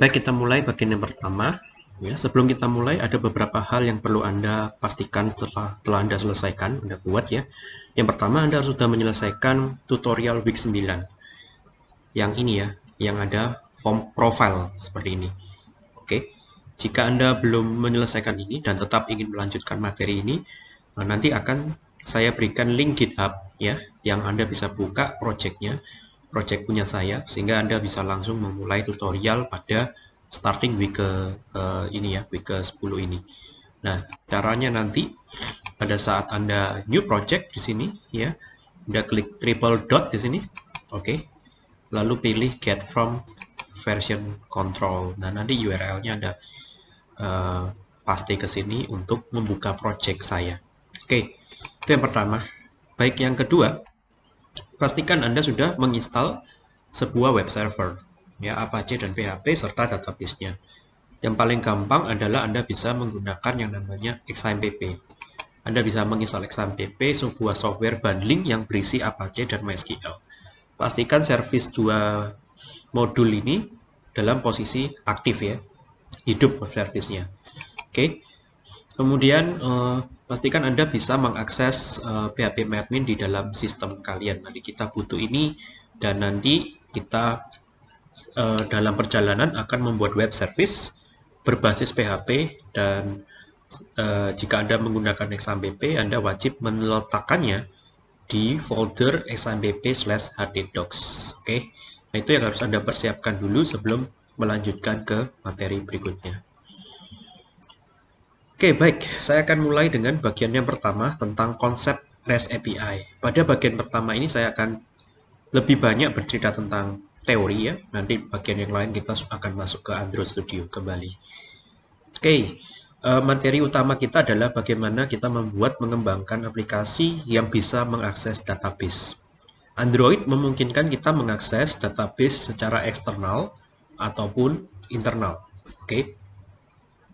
Baik, kita mulai bagian yang pertama. Ya, sebelum kita mulai ada beberapa hal yang perlu Anda pastikan setelah telah Anda selesaikan, Anda buat ya. Yang pertama Anda sudah menyelesaikan tutorial week 9. Yang ini ya, yang ada form profile seperti ini. Oke. Jika Anda belum menyelesaikan ini dan tetap ingin melanjutkan materi ini, nanti akan saya berikan link GitHub ya, yang Anda bisa buka projectnya, project punya saya, sehingga Anda bisa langsung memulai tutorial pada starting week ke uh, ini ya, week ke 10 ini. Nah, caranya nanti pada saat Anda new project di sini ya, Anda klik triple dot di sini. Oke. Okay. Lalu pilih get from version control. Nah, nanti URL-nya Anda uh, paste ke sini untuk membuka project saya. Oke. Okay. Itu yang pertama. Baik, yang kedua, pastikan Anda sudah menginstal sebuah web server ya Apache dan PHP serta database-nya. Yang paling gampang adalah Anda bisa menggunakan yang namanya XAMPP. Anda bisa menginstal XAMPP, sebuah software bundling yang berisi Apache dan MySQL. Pastikan service dua modul ini dalam posisi aktif ya, hidup service-nya. Oke. Kemudian eh, pastikan Anda bisa mengakses eh, PHP admin di dalam sistem kalian. Nanti kita butuh ini dan nanti kita uh, dalam perjalanan akan membuat web service berbasis PHP dan jika Anda menggunakan XAMPP, Anda wajib meletakkannya di folder XAMPP slash hddocs. Oke, nah itu yang harus Anda persiapkan dulu sebelum melanjutkan ke materi berikutnya. Oke, baik. Saya akan mulai dengan bagian yang pertama tentang konsep REST API. Pada bagian pertama ini saya akan lebih banyak bercerita tentang teori ya. Nanti bagian yang lain kita akan masuk ke Android Studio kembali. Oke, eh, materi utama kita adalah bagaimana kita membuat mengembangkan aplikasi yang bisa mengakses database. Android memungkinkan kita mengakses database secara eksternal ataupun internal. Oke.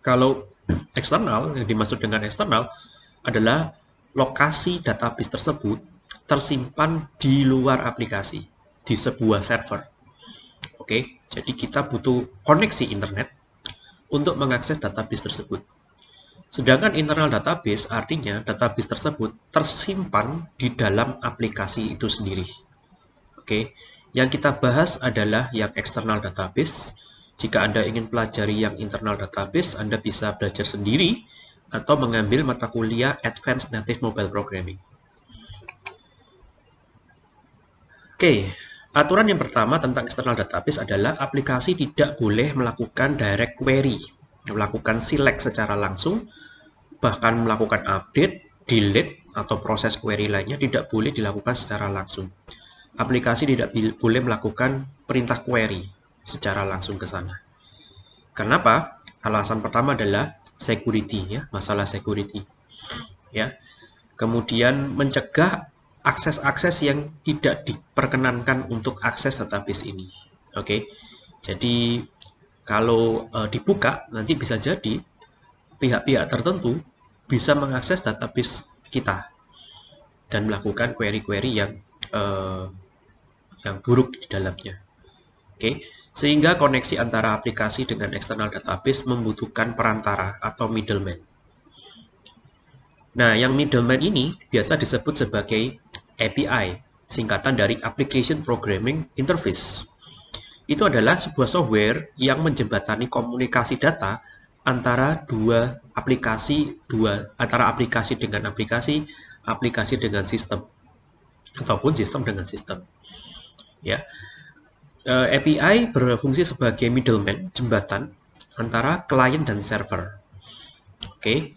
Kalau eksternal yang dimaksud dengan eksternal adalah lokasi database tersebut tersimpan di luar aplikasi di sebuah server. Oke, jadi kita butuh koneksi internet untuk mengakses database tersebut. Sedangkan internal database artinya database tersebut tersimpan di dalam aplikasi itu sendiri. Oke, yang kita bahas adalah yang external database. Jika Anda ingin pelajari yang internal database, Anda bisa belajar sendiri atau mengambil mata kuliah Advanced Native Mobile Programming. Oke, Aturan yang pertama tentang external database adalah aplikasi tidak boleh melakukan direct query, melakukan select secara langsung, bahkan melakukan update, delete, atau proses query lainnya tidak boleh dilakukan secara langsung. Aplikasi tidak boleh melakukan perintah query secara langsung ke sana. Kenapa? Alasan pertama adalah security ya, masalah security. Ya. Kemudian mencegah akses-akses yang tidak diperkenankan untuk akses database ini. Oke, jadi kalau e, dibuka nanti bisa jadi pihak-pihak tertentu bisa mengakses database kita dan melakukan query-query yang e, yang buruk di dalamnya. Oke? Sehingga koneksi antara aplikasi dengan external database membutuhkan perantara atau middleman. Nah, yang middleman ini biasa disebut sebagai API, singkatan dari Application Programming Interface. Itu adalah sebuah software yang menjembatani komunikasi data antara dua aplikasi, dua antara aplikasi dengan aplikasi, aplikasi dengan sistem, ataupun sistem dengan sistem. Ya, uh, eh, API berfungsi sebagai middleman, jembatan antara klien dan server. Oke,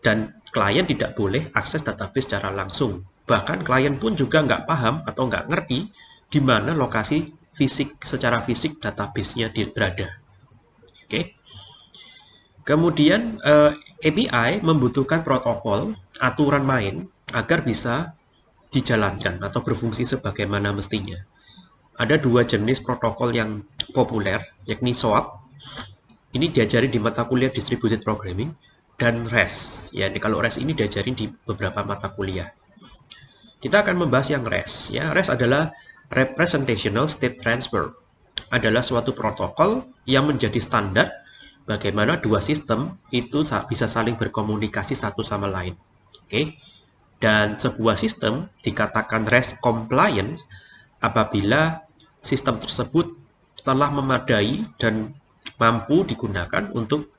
dan klien tidak boleh akses database secara langsung. Bahkan klien pun juga nggak paham atau nggak ngerti di mana lokasi fisik secara fisik database-nya berada. Oke. Kemudian eh, API membutuhkan protokol aturan main agar bisa dijalankan atau berfungsi sebagaimana mestinya. Ada dua jenis protokol yang populer, yakni SOAP. Ini diajari di mata kuliah Distributed Programming dan REST. Ya, kalau REST ini diajarin di beberapa mata kuliah. Kita akan membahas yang REST. Ya, REST adalah Representational State Transfer. adalah suatu protokol yang menjadi standar bagaimana dua sistem itu bisa saling berkomunikasi satu sama lain. Oke. Dan sebuah sistem dikatakan REST compliant apabila sistem tersebut telah memadai dan mampu digunakan untuk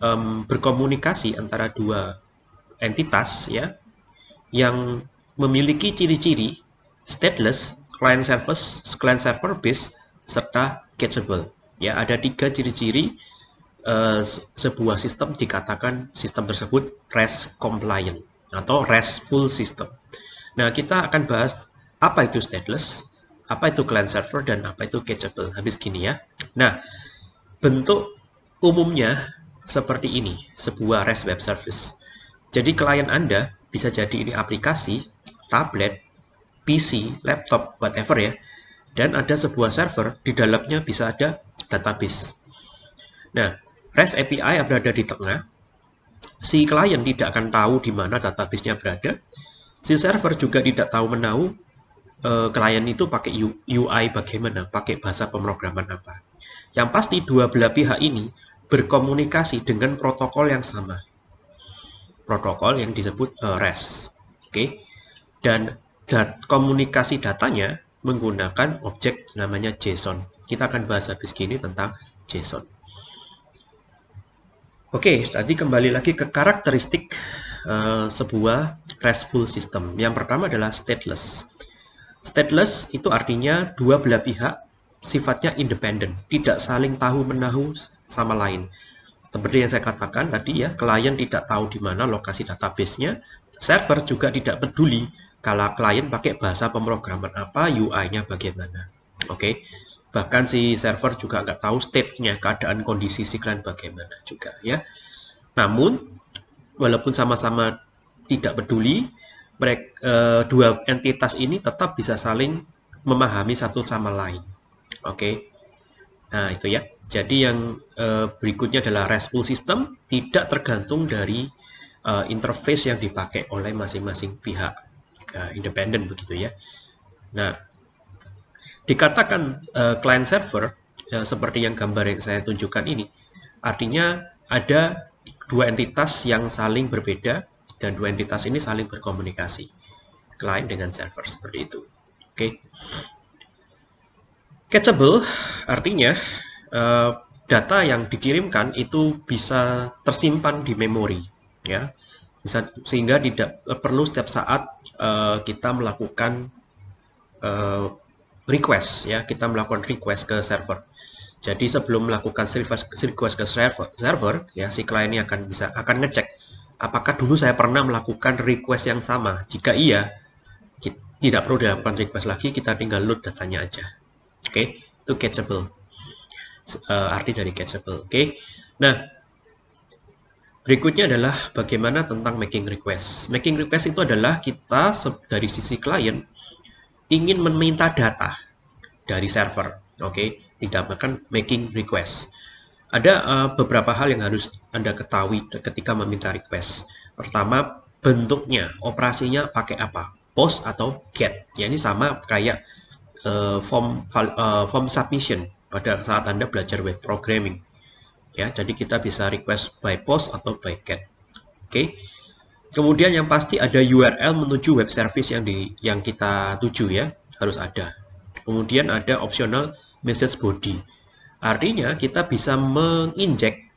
um, berkomunikasi antara dua entitas ya yang memiliki ciri-ciri stateless, client service, client server based serta catchable. Ya, ada tiga ciri-ciri uh, sebuah sistem dikatakan sistem tersebut REST compliant atau RESTful system. Nah, kita akan bahas apa itu stateless, apa itu client server, dan apa itu catchable. Habis gini ya. Nah, bentuk umumnya seperti ini, sebuah REST web service. Jadi klien Anda bisa jadi ini aplikasi, tablet, PC, laptop, whatever ya. Dan ada sebuah server, di dalamnya bisa ada database. Nah, REST API berada di tengah, si klien tidak akan tahu di mana database-nya berada. Si server juga tidak tahu menahu uh, klien itu pakai UI bagaimana, pakai bahasa pemrograman apa. Yang pasti dua belah pihak ini berkomunikasi dengan protokol yang sama. Protokol yang disebut uh, REST. Oke. Dan komunikasi datanya menggunakan objek namanya JSON. Kita akan bahas habis gini tentang JSON. Oke, tadi kembali lagi ke karakteristik uh, sebuah RESTful system. Yang pertama adalah stateless. Stateless itu artinya dua belah pihak sifatnya independen, tidak saling tahu menahu sama lain. Seperti yang saya katakan tadi ya, klien tidak tahu di mana lokasi database-nya, server juga tidak peduli kalau klien pakai bahasa pemrograman apa, UI-nya bagaimana. Oke, okay? bahkan si server juga nggak tahu state-nya, keadaan kondisi si klien bagaimana juga ya. Namun, walaupun sama-sama tidak peduli, mereka, eh, dua entitas ini tetap bisa saling memahami satu sama lain. Oke. Nah, itu ya. Jadi yang uh, berikutnya adalah RESTful system tidak tergantung dari uh, interface yang dipakai oleh masing-masing pihak uh, independen begitu ya. Nah, dikatakan uh, client server uh, seperti yang gambar yang saya tunjukkan ini, artinya ada dua entitas yang saling berbeda dan dua entitas ini saling berkomunikasi. Client dengan server seperti itu. Oke. Okay. Catchable artinya uh, data yang dikirimkan itu bisa tersimpan di memori, ya, bisa, sehingga tidak perlu setiap saat uh, kita melakukan uh, request, ya, kita melakukan request ke server. Jadi sebelum melakukan request, ke server, server, ya, si klien ini akan bisa akan ngecek apakah dulu saya pernah melakukan request yang sama. Jika iya, tidak perlu dilakukan request lagi, kita tinggal load datanya aja. Oke, okay? itu catchable. Uh, arti dari catchable. Oke. Okay? Nah, berikutnya adalah bagaimana tentang making request. Making request itu adalah kita dari sisi klien ingin meminta data dari server. Oke, okay? tidak makan making request. Ada uh, beberapa hal yang harus Anda ketahui ketika meminta request. Pertama, bentuknya, operasinya pakai apa? Post atau get. Ya, ini sama kayak uh, form uh, form submission pada saat Anda belajar web programming. Ya, jadi kita bisa request by post atau by get. Oke. Okay. Kemudian yang pasti ada URL menuju web service yang di yang kita tuju ya, harus ada. Kemudian ada optional message body. Artinya kita bisa menginjek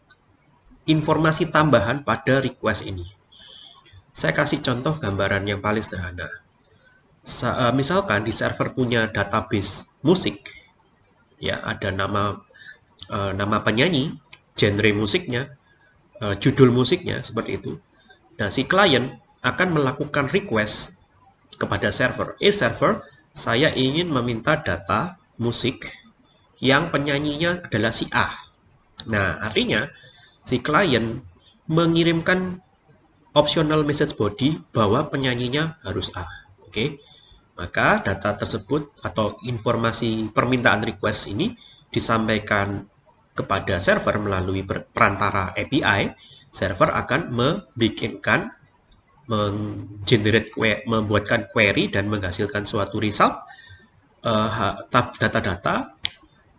informasi tambahan pada request ini. Saya kasih contoh gambaran yang paling sederhana. Eh, misalkan di server punya database musik, ya ada nama uh, nama penyanyi, genre musiknya, uh, judul musiknya seperti itu. Nah si klien akan melakukan request kepada server. Eh server, saya ingin meminta data musik yang penyanyinya adalah si A. Nah artinya si klien mengirimkan optional message body bahwa penyanyinya harus A. Oke. Okay? Maka data tersebut atau informasi permintaan request ini disampaikan kepada server melalui perantara API, server akan membikinkan menggenerate membuatkan query dan menghasilkan suatu result eh, data-data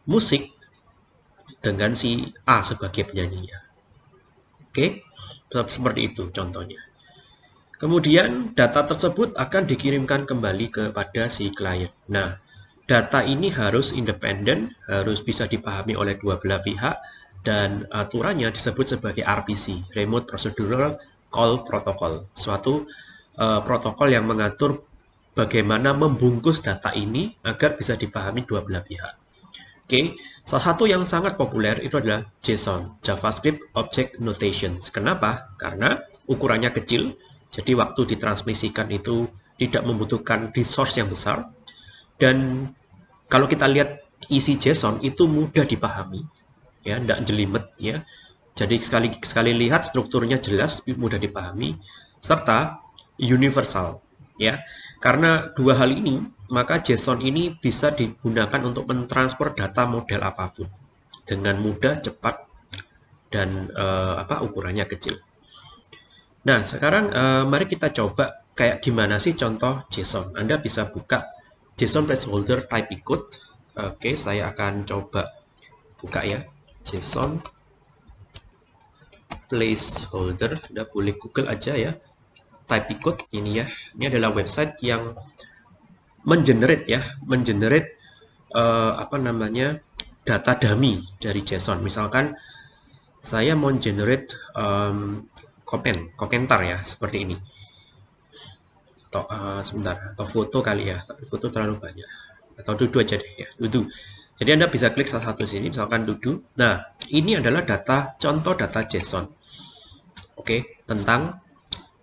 musik dengan si A sebagai penyanyinya. Oke, seperti itu contohnya. Kemudian data tersebut akan dikirimkan kembali kepada si klien. Nah, data ini harus independen, harus bisa dipahami oleh dua belah pihak, dan aturannya disebut sebagai RPC, Remote Procedural Call Protocol, suatu uh, protokol yang mengatur bagaimana membungkus data ini agar bisa dipahami dua belah pihak. Oke, salah satu yang sangat populer itu adalah JSON, JavaScript Object Notation. Kenapa? Karena ukurannya kecil, jadi waktu ditransmisikan itu tidak membutuhkan resource yang besar, dan kalau kita lihat isi JSON itu mudah dipahami, ya, tidak jelimet, ya. Jadi sekali sekali lihat strukturnya jelas, mudah dipahami, serta universal, ya. Karena dua hal ini maka JSON ini bisa digunakan untuk mentransfer data model apa pun dengan mudah, cepat, dan uh, apa ukurannya kecil. Nah, sekarang uh, mari kita coba kayak gimana sih contoh JSON. Anda bisa buka JSON placeholder type ikut. Oke, saya akan coba buka ya. JSON placeholder. Anda boleh Google aja ya. Type ikut ini ya. Ini adalah website yang mengenerate ya, mengenerate uh, apa namanya data dummy dari JSON. Misalkan saya mau generate um, komen, komentar ya seperti ini. Atau uh, sebentar, atau foto kali ya, tapi foto terlalu banyak. Atau dudu aja deh ya, dudu. Jadi Anda bisa klik salah satu sini, misalkan dudu. Nah, ini adalah data contoh data JSON. Oke, tentang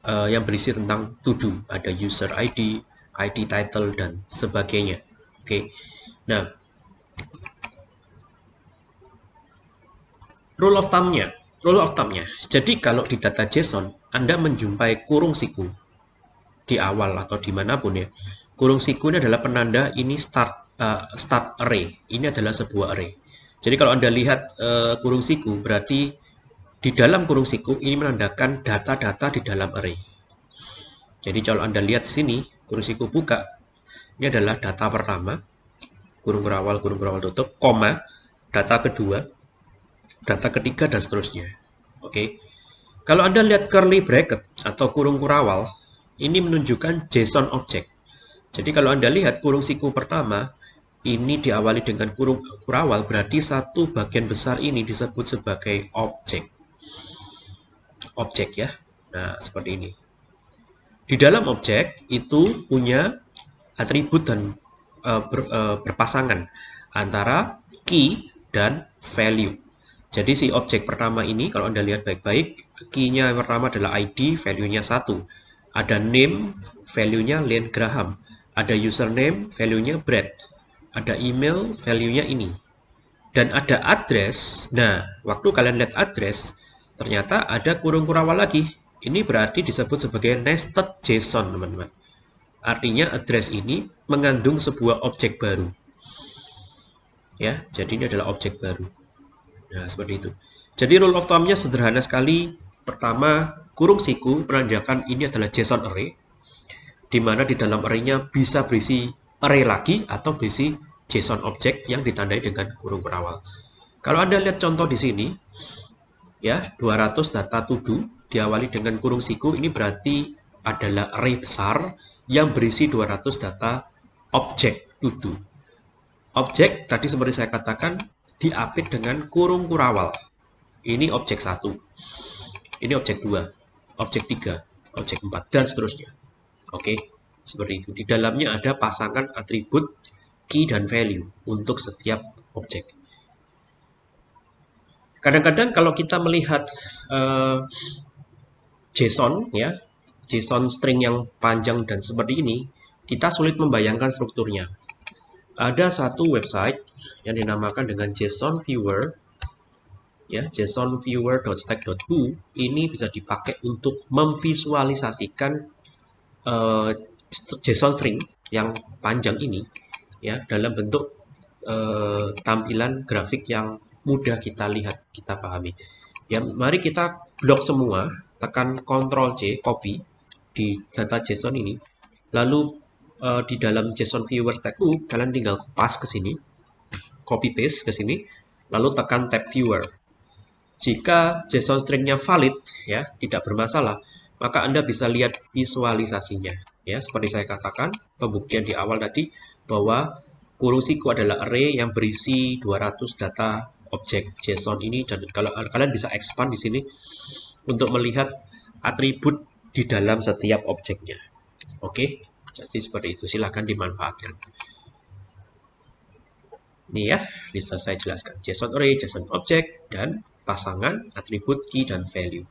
uh, yang berisi tentang to. Ada user ID, ID title dan sebagainya. Oke. Okay. Nah, rule of thumb-nya, rule of thumb-nya. Jadi kalau di data JSON Anda menjumpai kurung siku di awal atau di mana pun ya, kurung siku ini adalah penanda ini start uh, start array. Ini adalah sebuah array. Jadi kalau Anda lihat uh, kurung siku berarti di dalam kurung siku ini menandakan data-data di dalam array. Jadi kalau Anda lihat sini, kurung siku buka. Ini adalah data pertama, kurung berawal, kurung berawal tutup, koma, data kedua, data ketiga, dan seterusnya. Oke. Kalau Anda lihat curly bracket atau kurung kurawal, ini menunjukkan JSON object. Jadi kalau Anda lihat kurung siku pertama, ini diawali dengan kurung kurawal, berarti satu bagian besar ini disebut sebagai objek. Objek ya. Nah, seperti ini. Di dalam objek itu punya atribut dan uh, ber, uh, berpasangan antara key dan value. Jadi si objek pertama ini kalau Anda lihat baik-baik, key-nya yang pertama adalah ID, value-nya 1. Ada name, value-nya Len Graham. Ada username, value-nya Brad. Ada email, value-nya ini. Dan ada address. Nah, waktu kalian lihat address, ternyata ada kurung kurawal lagi ini berarti disebut sebagai nested JSON, teman-teman. Artinya address ini mengandung sebuah objek baru. Ya, jadi ini adalah objek baru. Nah, seperti itu. Jadi rule of thumb-nya sederhana sekali. Pertama, kurung siku menandakan ini adalah JSON array, di mana di dalam array-nya bisa berisi array lagi atau berisi JSON object yang ditandai dengan kurung berawal. Kalau Anda lihat contoh di sini, ya 200 data to diawali dengan kurung siku ini berarti adalah array besar yang berisi 200 data objek to. Objek tadi seperti saya katakan diapit dengan kurung kurawal. Ini objek satu. Ini objek dua, objek tiga, objek empat dan seterusnya. Oke, seperti itu. Di dalamnya ada pasangan atribut key dan value untuk setiap objek. Kadang-kadang kalau kita melihat uh, JSON ya, JSON string yang panjang dan seperti ini, kita sulit membayangkan strukturnya. Ada satu website yang dinamakan dengan JSON Viewer ya, jsonviewer.stack.hu ini bisa dipakai untuk memvisualisasikan uh, JSON string yang panjang ini ya dalam bentuk uh, tampilan grafik yang mudah kita lihat, kita pahami. Ya, mari kita blok semua tekan Ctrl C, copy di data JSON ini. Lalu uh, di dalam JSON viewer tag U, kalian tinggal pas ke sini. copy paste ke sini, lalu tekan tab viewer. Jika JSON stringnya valid, ya tidak bermasalah, maka Anda bisa lihat visualisasinya. Ya, seperti saya katakan, pembuktian di awal tadi bahwa kurung siku adalah array yang berisi 200 data objek JSON ini dan kalau kalian bisa expand di sini untuk melihat atribut di dalam setiap objeknya. Oke, jadi seperti itu. Silahkan dimanfaatkan. Ini ya, bisa saya jelaskan. JSON array, JSON object, dan pasangan atribut key dan value.